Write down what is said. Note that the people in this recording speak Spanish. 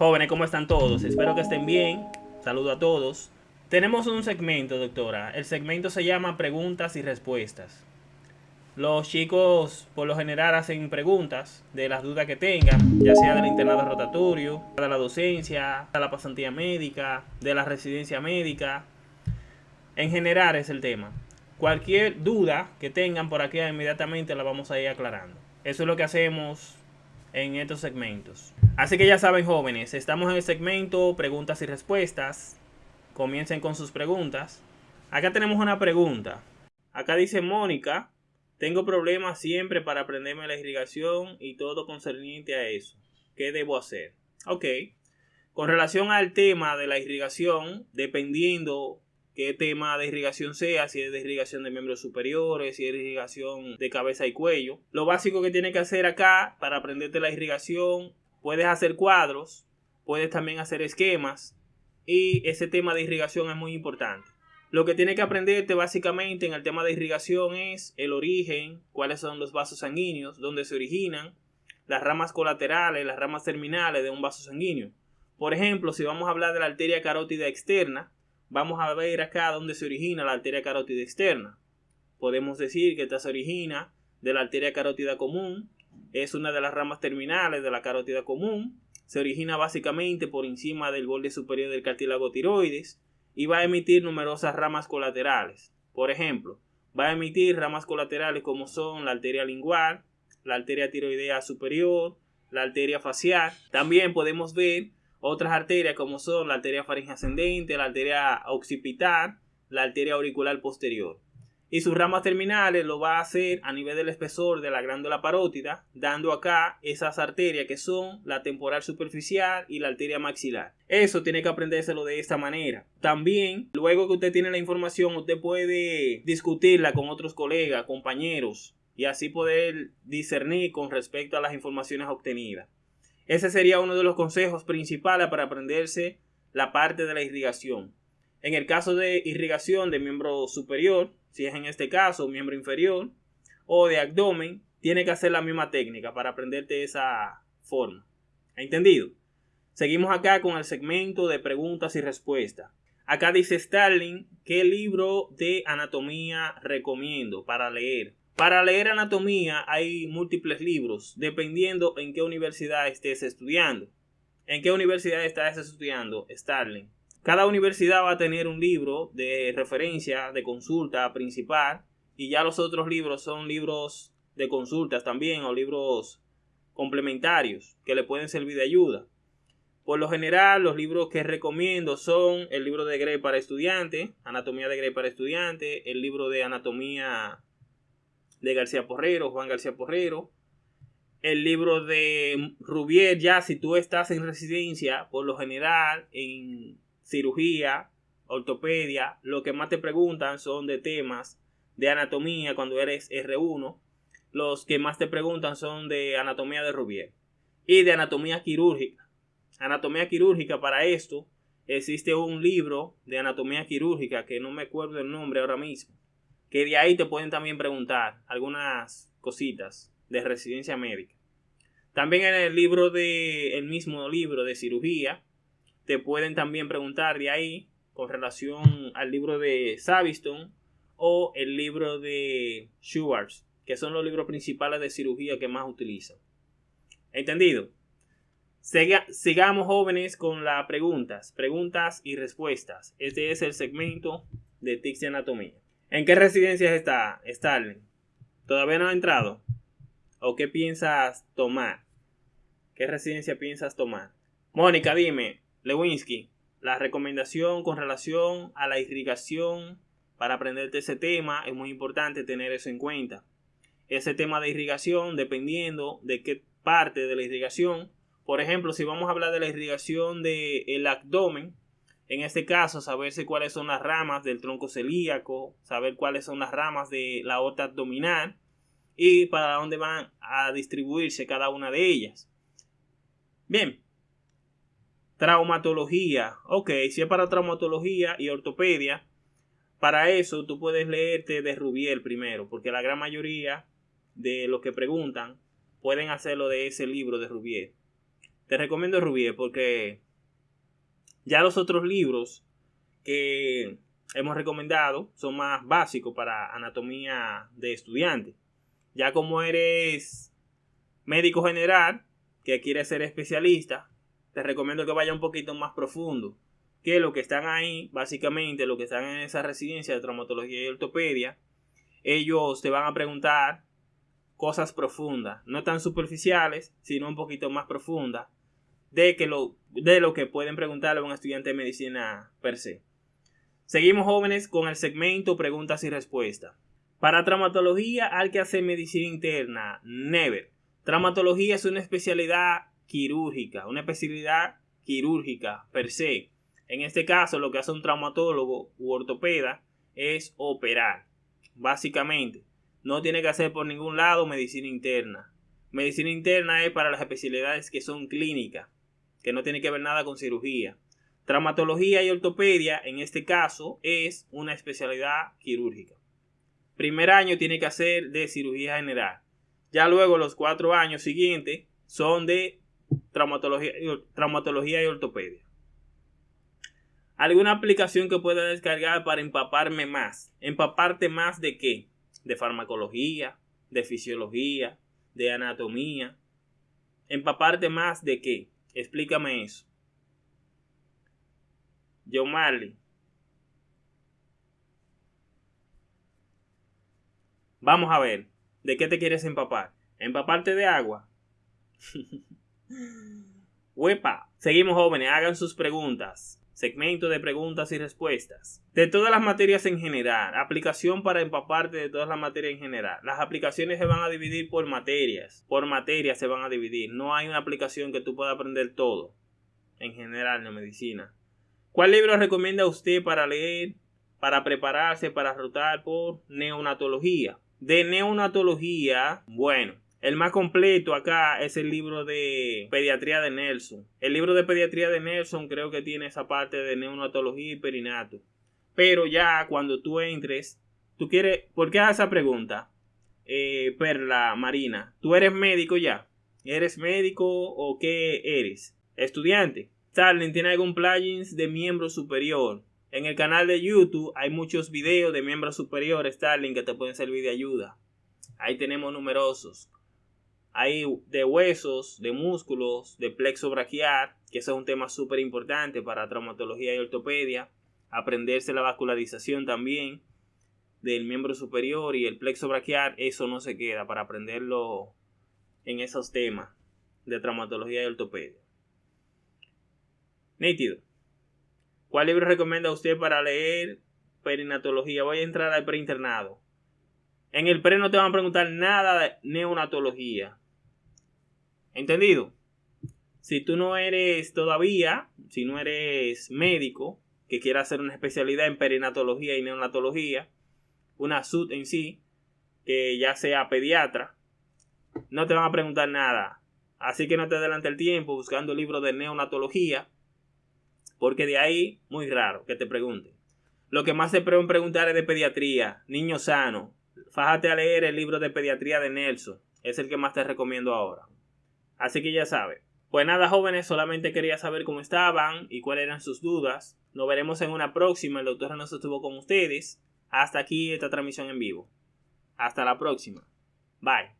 Jóvenes, ¿cómo están todos? Espero que estén bien. Saludo a todos. Tenemos un segmento, doctora. El segmento se llama preguntas y respuestas. Los chicos por lo general hacen preguntas de las dudas que tengan, ya sea del internado rotatorio, de la docencia, de la pasantía médica, de la residencia médica. En general es el tema. Cualquier duda que tengan por aquí inmediatamente la vamos a ir aclarando. Eso es lo que hacemos en estos segmentos. Así que ya saben jóvenes, estamos en el segmento preguntas y respuestas. Comiencen con sus preguntas. Acá tenemos una pregunta. Acá dice Mónica, tengo problemas siempre para aprenderme la irrigación y todo concerniente a eso. ¿Qué debo hacer? Ok. Con relación al tema de la irrigación, dependiendo qué tema de irrigación sea, si es de irrigación de miembros superiores, si es de irrigación de cabeza y cuello. Lo básico que tienes que hacer acá para aprenderte la irrigación, puedes hacer cuadros, puedes también hacer esquemas y ese tema de irrigación es muy importante. Lo que tienes que aprenderte básicamente en el tema de irrigación es el origen, cuáles son los vasos sanguíneos, dónde se originan, las ramas colaterales, las ramas terminales de un vaso sanguíneo. Por ejemplo, si vamos a hablar de la arteria carótida externa, vamos a ver acá dónde se origina la arteria carótida externa. Podemos decir que esta se origina de la arteria carótida común, es una de las ramas terminales de la carótida común, se origina básicamente por encima del borde superior del cartílago tiroides y va a emitir numerosas ramas colaterales. Por ejemplo, va a emitir ramas colaterales como son la arteria lingual, la arteria tiroidea superior, la arteria facial. También podemos ver otras arterias como son la arteria faringe ascendente, la arteria occipital, la arteria auricular posterior. Y sus ramas terminales lo va a hacer a nivel del espesor de la glándula parótida, dando acá esas arterias que son la temporal superficial y la arteria maxilar. Eso tiene que aprendérselo de esta manera. También, luego que usted tiene la información, usted puede discutirla con otros colegas, compañeros, y así poder discernir con respecto a las informaciones obtenidas. Ese sería uno de los consejos principales para aprenderse la parte de la irrigación. En el caso de irrigación de miembro superior, si es en este caso miembro inferior, o de abdomen, tiene que hacer la misma técnica para aprenderte esa forma. ¿Entendido? Seguimos acá con el segmento de preguntas y respuestas. Acá dice Starling, ¿qué libro de anatomía recomiendo para leer? Para leer anatomía hay múltiples libros, dependiendo en qué universidad estés estudiando. ¿En qué universidad estás estudiando? Starling. Cada universidad va a tener un libro de referencia, de consulta principal, y ya los otros libros son libros de consultas también o libros complementarios que le pueden servir de ayuda. Por lo general, los libros que recomiendo son el libro de Gray para estudiantes, Anatomía de Gray para estudiantes, el libro de Anatomía de García Porrero, Juan García Porrero. El libro de Rubier, ya si tú estás en residencia, por lo general, en cirugía, ortopedia, lo que más te preguntan son de temas de anatomía cuando eres R1. Los que más te preguntan son de anatomía de Rubier y de anatomía quirúrgica. Anatomía quirúrgica para esto existe un libro de anatomía quirúrgica que no me acuerdo el nombre ahora mismo que de ahí te pueden también preguntar algunas cositas de residencia médica. También en el libro de el mismo libro de cirugía te pueden también preguntar de ahí con relación al libro de Saviston o el libro de Schwartz, que son los libros principales de cirugía que más utilizan. ¿Entendido? sigamos jóvenes con las preguntas, preguntas y respuestas. Este es el segmento de TICS de Anatomía. ¿En qué residencias está Starling? ¿Todavía no ha entrado? ¿O qué piensas tomar? ¿Qué residencia piensas tomar? Mónica, dime, Lewinsky, la recomendación con relación a la irrigación para aprenderte ese tema es muy importante tener eso en cuenta. Ese tema de irrigación, dependiendo de qué parte de la irrigación, por ejemplo, si vamos a hablar de la irrigación del abdomen, en este caso, saberse cuáles son las ramas del tronco celíaco, saber cuáles son las ramas de la aorta abdominal y para dónde van a distribuirse cada una de ellas. Bien. Traumatología. Ok, si es para traumatología y ortopedia, para eso tú puedes leerte de Rubiel primero, porque la gran mayoría de los que preguntan pueden hacerlo de ese libro de Rubiel. te recomiendo Rubier porque ya los otros libros que hemos recomendado son más básicos para anatomía de estudiante. Ya como eres médico general, que quieres ser especialista, te recomiendo que vaya un poquito más profundo. Que lo que están ahí, básicamente, lo que están en esa residencia de traumatología y ortopedia, ellos te van a preguntar cosas profundas, no tan superficiales, sino un poquito más profundas, de, que lo, de lo que pueden preguntarle a un estudiante de medicina per se. Seguimos jóvenes con el segmento preguntas y respuestas. Para traumatología hay que hacer medicina interna, never. Traumatología es una especialidad quirúrgica, una especialidad quirúrgica per se. En este caso, lo que hace un traumatólogo u ortopeda es operar. Básicamente, no tiene que hacer por ningún lado medicina interna. Medicina interna es para las especialidades que son clínicas, que no tiene que ver nada con cirugía. Traumatología y ortopedia, en este caso, es una especialidad quirúrgica. Primer año tiene que hacer de cirugía general. Ya luego los cuatro años siguientes son de traumatología, traumatología y ortopedia. ¿Alguna aplicación que pueda descargar para empaparme más? ¿Empaparte más de qué? De farmacología, de fisiología, de anatomía. ¿Empaparte más de qué? Explícame eso. John Marley. Vamos a ver. ¿De qué te quieres empapar? ¿Empaparte de agua? Huepa. Seguimos jóvenes, hagan sus preguntas. Segmento de preguntas y respuestas. De todas las materias en general. Aplicación para empaparte de todas las materias en general. Las aplicaciones se van a dividir por materias. Por materias se van a dividir. No hay una aplicación que tú puedas aprender todo. En general en medicina. ¿Cuál libro recomienda usted para leer, para prepararse, para rotar por neonatología? De neonatología, bueno, el más completo acá es el libro de pediatría de Nelson. El libro de pediatría de Nelson creo que tiene esa parte de neonatología y perinato. Pero ya cuando tú entres, tú quieres, ¿por qué haces esa pregunta? Eh, Perla Marina, ¿tú eres médico ya? ¿Eres médico o qué eres? Estudiante. Starling tiene algún plugins de miembro superior. En el canal de YouTube hay muchos videos de miembros superiores Starling que te pueden servir de ayuda. Ahí tenemos numerosos. Hay de huesos, de músculos, de plexo braquial, que eso es un tema súper importante para traumatología y ortopedia. Aprenderse la vascularización también del miembro superior y el plexo braquial, eso no se queda para aprenderlo en esos temas de traumatología y ortopedia. Nítido. ¿Cuál libro recomienda usted para leer perinatología? Voy a entrar al preinternado. En el pre no te van a preguntar nada de neonatología. ¿Entendido? Si tú no eres todavía, si no eres médico, que quiera hacer una especialidad en perinatología y neonatología, una SUT en sí, que ya sea pediatra, no te van a preguntar nada. Así que no te adelante el tiempo buscando libros de neonatología, porque de ahí, muy raro que te pregunten. Lo que más se pueden preguntar es de pediatría, niño sano. Fájate a leer el libro de pediatría de Nelson, es el que más te recomiendo ahora. Así que ya sabes. Pues nada, jóvenes, solamente quería saber cómo estaban y cuáles eran sus dudas. Nos veremos en una próxima. El doctor nos estuvo con ustedes. Hasta aquí esta transmisión en vivo. Hasta la próxima. Bye.